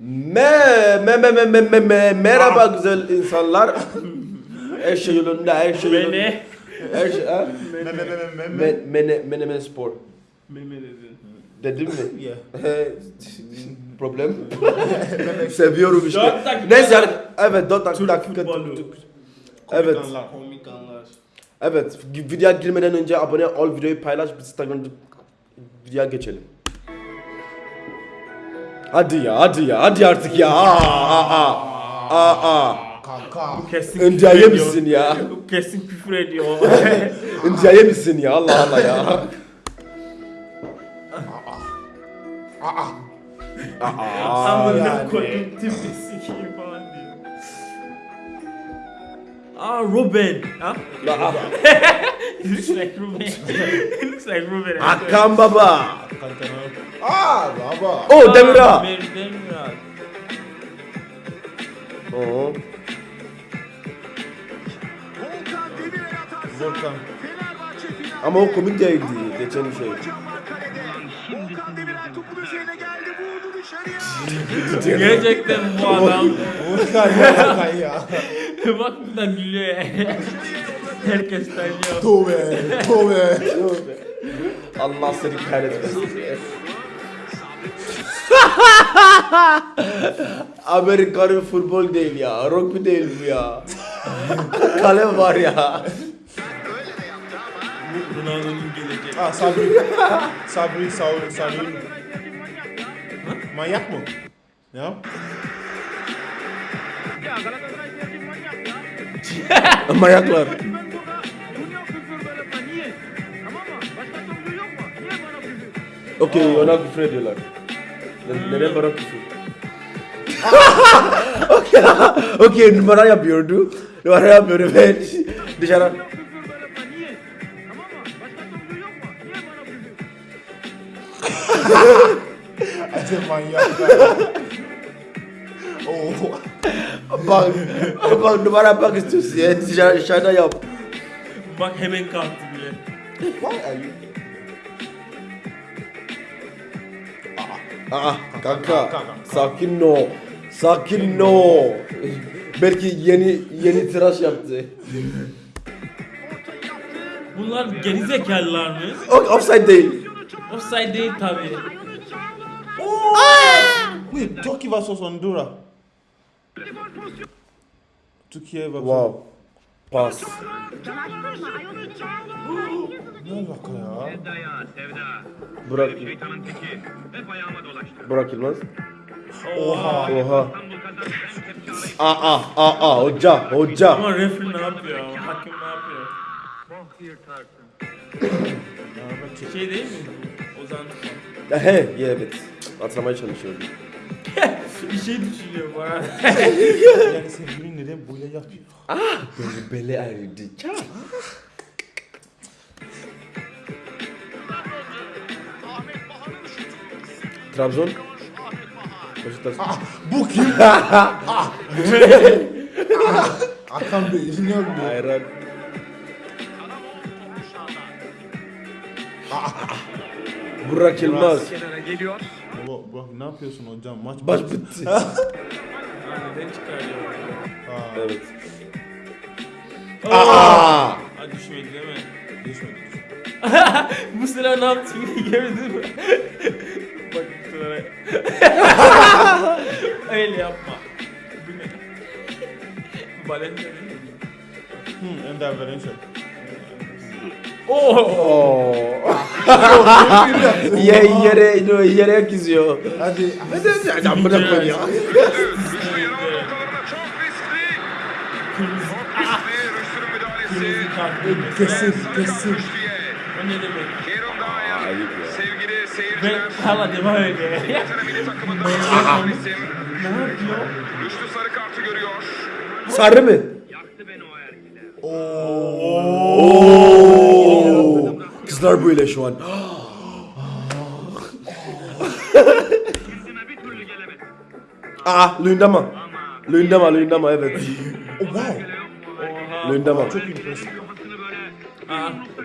Me, me, me, me, me, me, me, merhaba güzel insanlar. Her şey yolunda, her şey yolunda. Mene. Her şey, ha? Me me me me me me. Me, mene, menemen spor. Meme dedin. Dedim mi? Yeah. Problem. Seviyorum işte. Neyse yani, evet 4 dakika. Dakika Evet. Komik anlar. Evet, videoya girmeden önce abone ol, videoyu paylaş, biz Instagram'da videoya geçelim. Hadi ya, hadi ya, hadi artık ya. Aa, aa, aa, aa. Kanka. Kesin Önce küfür ediyor. yemişsin ya. Kesin küfür ediyor. Önce yemişsin ya, Allah Allah ya. Aa. Aa, Amına yani. koydum tipi sikeyim falan diyor. Aa Ruben. Ha? aa. It looks like Ruben. It looks like Ruben. Hakan baba. Aa baba. Oh Demira. Demir, Demira. Oo. Volkan Demirel atarsa Volkan. Fenerbahçe final. Ama o komik değildi geçen şey. Volkan Demirel topun üzerine geldi. Vurdu dışarıya. Gerçekten bu adam. Volkan ya. Ya. Bak buradan gülüyor. Herkes tanıyor. Tove. Tove. Allah seni kahretmesin. Amerikan futbol değil ya. Rugby değil bu ya. Kale var ya. Ronaldo'nun gelecek. Aa Sabri. Sabri Sabri Sabri. Manyak mı? Ne yap? Manyaklar. Okey ona küfür ediyorlar. Ne- Neden bana küfür? Okey, okey numara yapıyordu. Numara yapıyordu ve dışarı. Manyak ya. Oo. Bak, bak numara yapmak istiyorsun ya. Dışarı, dışarıda yap. Bak hemen kalktı bile. Why are you? Aa kanka sakin no. Sakin no. Belki yeni yeni tıraş yaptı. Bunlar gerizekalılar mı? O, offside değil. Offside değil tabi. Wait, Turkey versus Honduras. Türkiye versus... Wow. Pas. Ne alaka ya? Sevda ya Sevda. Burak, Şeytanın teki. Hep ayağıma dolaştı. Burak Yılmaz. Oha. Oha. Aa aa aa hoca hoca. Ama refri ne yapıyor? Hakim ne yapıyor? Bok yırtarsın. Şey değil mi? Ozan. He yeah, evet. Hatırlamaya çalışıyorum. Bir şey düşünüyor bu arada. Yani sevgilin neden böyle yapıyor? Böyle bele ağrıdı. Ça. Trabzon. Beşiktaş. Bu kim? ah. Hakan Bey, dinliyor musun? Hayran. Burak Yılmaz. Kenara geliyor. Baba, bak ne yapıyorsun hocam? Maç Baş bitti. Neden çıkarıyor? Aa, evet. Aa! Ha düşmedi değil mi? düşmedi. Bu sıra ne yaptı gördün mü? Bak bu sıra. Öyle yapma. Bu mi? Hmm, Ender Valencia. Oo! Oo. Ye, yere no, yere kızıyor. Hadi. Hadi amına koy ya. Kesin, kesin. O ne demek? Ayıp ya. Sevgili seyirciler. hala devam ediyor. Ne yapıyor? Rüştü sarı kartı görüyor. Sarı mı? Yaktı beni o erkekler. Oo. Kızlar böyle şu an. Ah Lündama. Lündama, Lündama evet. Oh, wow. Lündama. Çok impressive.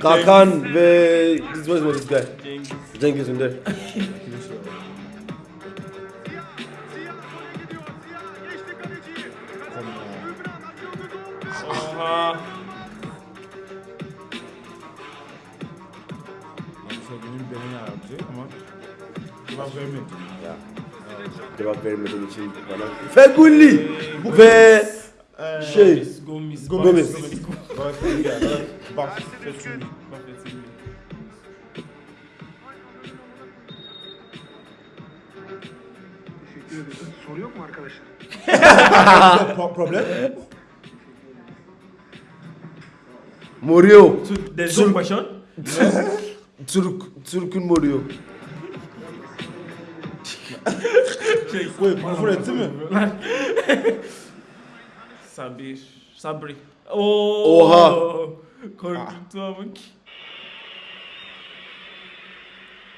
Rakan ve this was what this guy. Cengiz Ünder. Oha. Cevap vermedi. Ya. Cevap vermediğin için bana. Feguli ve Ee, şey Gomis. Gomez. Bak. Soru yok mu arkadaşlar? Pro- problem? Mourinho. Dezon Başon. Türk Türk'ün Mourinho. Wait, küfür etti mi? Sabir. Sabri. Oo. Oha. Korkuttu ama.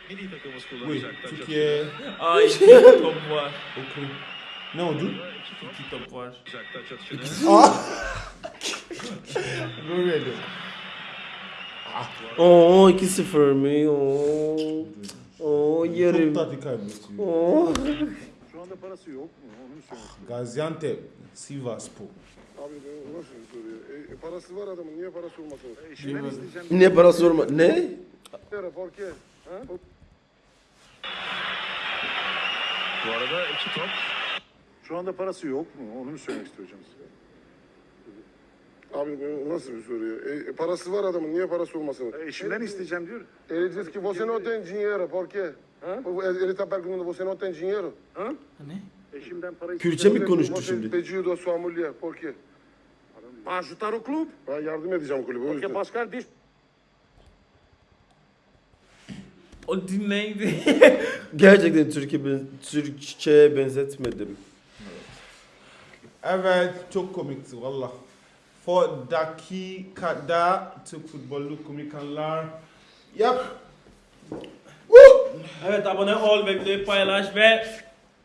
Milli takımımız kullanacak. Türkiye... Ay iki top var. Okey. Ne oldu? İki top var. Taç atışını. Böyle. Oo 2-0 mi? Oo. Oo Çok yerim. tatlı kaybediyor. Oo. Şu anda parası yok mu? Onu söyle. Gaziantep, Sivasspor. Abi ben nasıl soruyor? E, e, parası var adamın. Niye parası olmasın? E, Eşimden isteyeceğim. Ne para sorma. Ne? Forke? Ha? Bu arada iki top. Şu anda parası yok mu? Onu mu söylemek istiyorum size? Abi nasıl bir soruyor? E, e, parası var adamın. Niye parası olmasın? Eşimden isteyeceğim diyor. Ele diz que você não tem dinheiro, por quê? Ele está perguntando, você não tem dinheiro? Ne? Eşimden para Kürtçe mi Você- konuştu Você şimdi? pediu da sua mulher, por quê? Para ajudar o clube. Ben yardım edeceğim kulübe o Porque yüzden. Pascal diz O dinleydi. Gerçekten Türkiye ben, Türkçe'ye benzetmedim. Evet, çok komikti valla. For dakikada Türk futbolu komik anlar. Yap. evet abone ol ve videoyu paylaş ve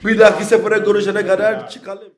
Bir dahaki sefere görüşene kadar çıkalım.